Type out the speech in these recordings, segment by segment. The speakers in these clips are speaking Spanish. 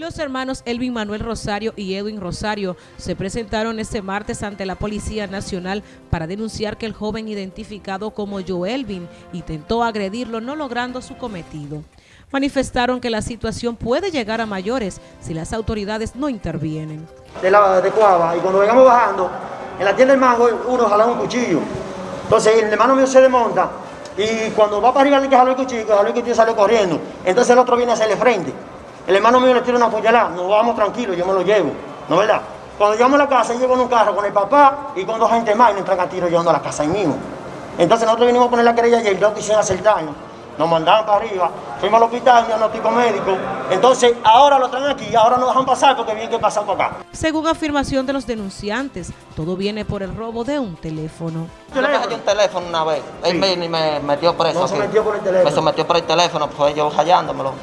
Los hermanos Elvin Manuel Rosario y Edwin Rosario se presentaron este martes ante la Policía Nacional para denunciar que el joven identificado como Joelvin intentó agredirlo no logrando su cometido. Manifestaron que la situación puede llegar a mayores si las autoridades no intervienen. De la de Cuava, y cuando vengamos bajando, en la tienda del mango uno jala un cuchillo. Entonces el hermano mío se desmonta y cuando va para arriba le que jaló el cuchillo, jaló el cuchillo sale corriendo. Entonces el otro viene a hacerle frente. El hermano mío le tira una puñalada, nos vamos tranquilos, yo me lo llevo, ¿no es verdad? Cuando llegamos a la casa, llego en un carro con el papá y con dos gente más y nos entran a tiro llevando a la casa ahí mismo. Entonces nosotros vinimos a poner la querella y el doctor quisieron hacer daño. Nos mandaban para arriba, fuimos al hospital, diagnóstico médico. Entonces ahora lo traen aquí, ahora nos dejan pasar porque bien que pasan por acá. Según afirmación de los denunciantes, todo viene por el robo de un teléfono. Yo le dejé un teléfono una vez, él vino y me metió preso No se metió por el teléfono. Me sometió por el teléfono, pues yo hallándomelo.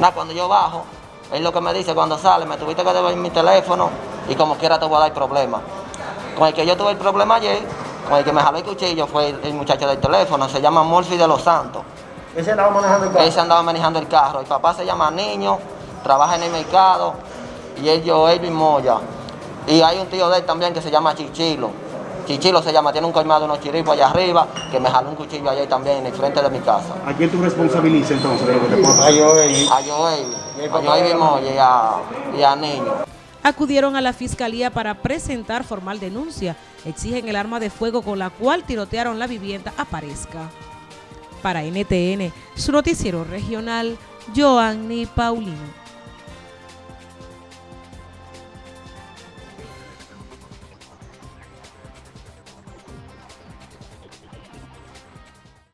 Nada, cuando yo bajo, él lo que me dice cuando sale, me tuviste que devolver mi teléfono y como quiera te voy a dar problema. Con el que yo tuve el problema ayer, con el que me jaló el cuchillo fue el, el muchacho del teléfono, se llama Morphy de los Santos. Ese andaba manejando el carro. andaba manejando el carro. El papá se llama Niño, trabaja en el mercado y él yo, Elvin Moya. Y hay un tío de él también que se llama Chichilo. Chichilo se llama, tiene un colmado, unos chiripos allá arriba, que me jaló un cuchillo ayer también en el frente de mi casa. ¿A quién tú responsabilizas entonces de lo que te ey. A a Moya y a, y a Niño. Acudieron a la fiscalía para presentar formal denuncia. Exigen el arma de fuego con la cual tirotearon la vivienda aparezca. Para NTN, su noticiero regional, Joanny Paulino.